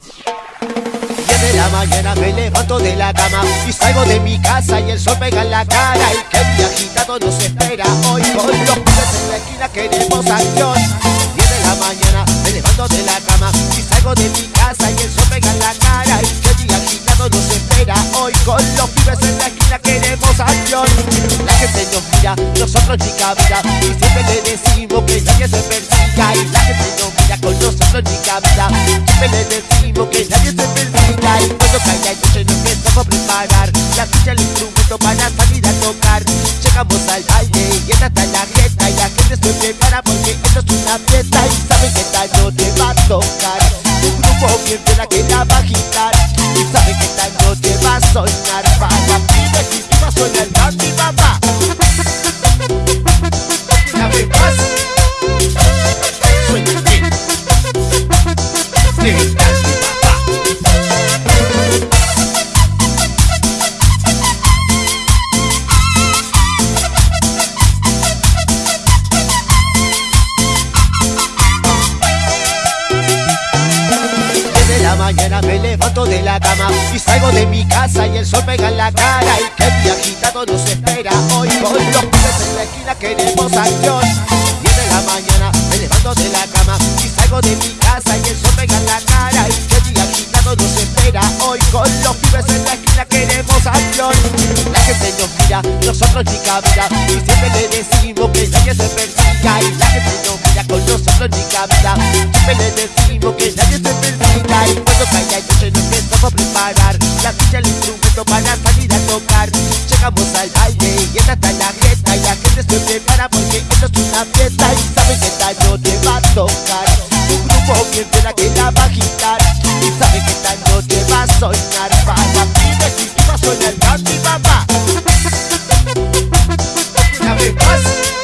10 de la mañana me levanto de la cama y salgo de mi casa y el sol pega en la cara. Y que mi agitado nos espera. Hoy con los pibes en la esquina queremos acción 10 de la mañana me levanto de la cama y salgo de mi casa y el sol pega en la cara. Y que mi agitado nos espera. Hoy con los pibes en la esquina nosotros ni cabida y siempre le decimos que nadie se persiga y la gente nos mira con nosotros ni cabida siempre le decimos que nadie se persiga y cuando cae la noche nos empezamos a preparar. La ficha el instrumento para salir a tocar. Llegamos al baile y esta está la grieta y la gente se prepara porque esto es una fiesta y saben que esta noche va a tocar. Un grupo bien fiera que la va a agitar y saben que esta noche va a soñar mañana me levanto de la cama y salgo de mi casa y el sol pega en la cara y que mi agitado nos espera. Hoy con los pibes en la esquina queremos acción 10 de la mañana me levanto de la cama y salgo de mi casa y el sol pega en la cara y que mi agitado nos espera. Hoy con los pibes en la esquina queremos acción la gente nos mira nosotros ni cabida y siempre le decimos que nadie se persiga. Y la gente nos mira con nosotros ni cabida siempre le decimos que nadie se llegamos al baile. Y esta está la grieta y la gente se prepara porque esto es una fiesta. Y saben que esta noche va a tocar. Un grupo bien fiera que la va a agitar. Y saben que esta noche va a soñar para pibes y pibas suena el Bambi papá una vez más